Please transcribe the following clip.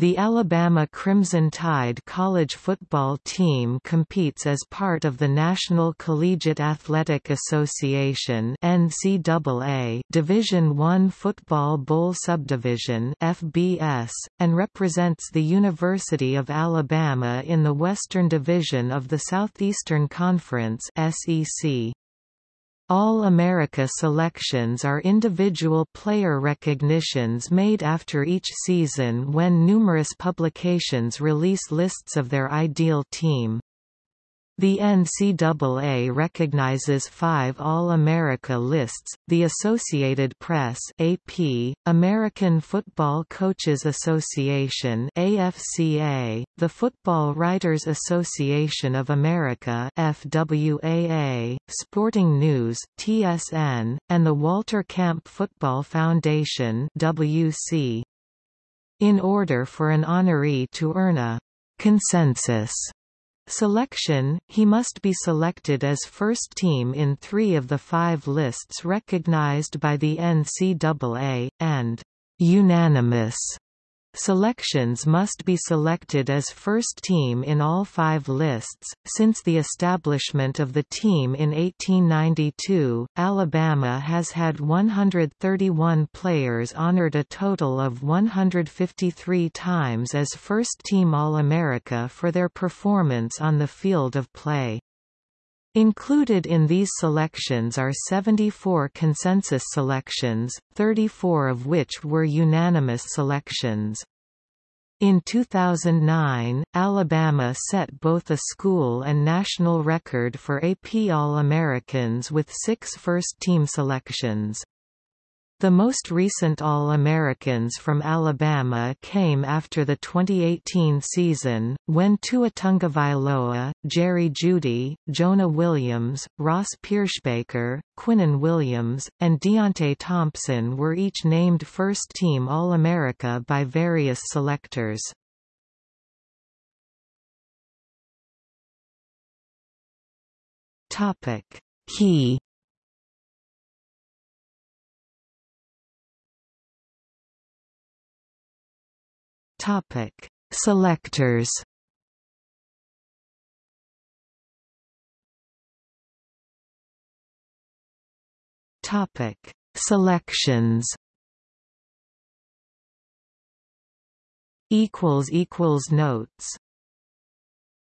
The Alabama Crimson Tide college football team competes as part of the National Collegiate Athletic Association (NCAA) Division I Football Bowl Subdivision (FBS) and represents the University of Alabama in the Western Division of the Southeastern Conference (SEC). All-America selections are individual player recognitions made after each season when numerous publications release lists of their ideal team. The NCAA recognizes five All-America lists, the Associated Press AP, American Football Coaches Association AFCA, the Football Writers Association of America FWAA, Sporting News TSN, and the Walter Camp Football Foundation WC. In order for an honoree to earn a consensus Selection, he must be selected as first team in three of the five lists recognized by the NCAA, and unanimous Selections must be selected as first team in all five lists. Since the establishment of the team in 1892, Alabama has had 131 players honored a total of 153 times as first team All-America for their performance on the field of play. Included in these selections are 74 consensus selections, 34 of which were unanimous selections. In 2009, Alabama set both a school and national record for AP All-Americans with six first-team selections. The most recent All-Americans from Alabama came after the 2018 season, when Tua Tagovailoa, Jerry Jeudy, Jonah Williams, Ross Pierschbacher, Quinnen Williams, and Deionte Thompson were each named first-team All-America by various selectors. Key Topic: Selectors. Topic: Selections. Equals equals notes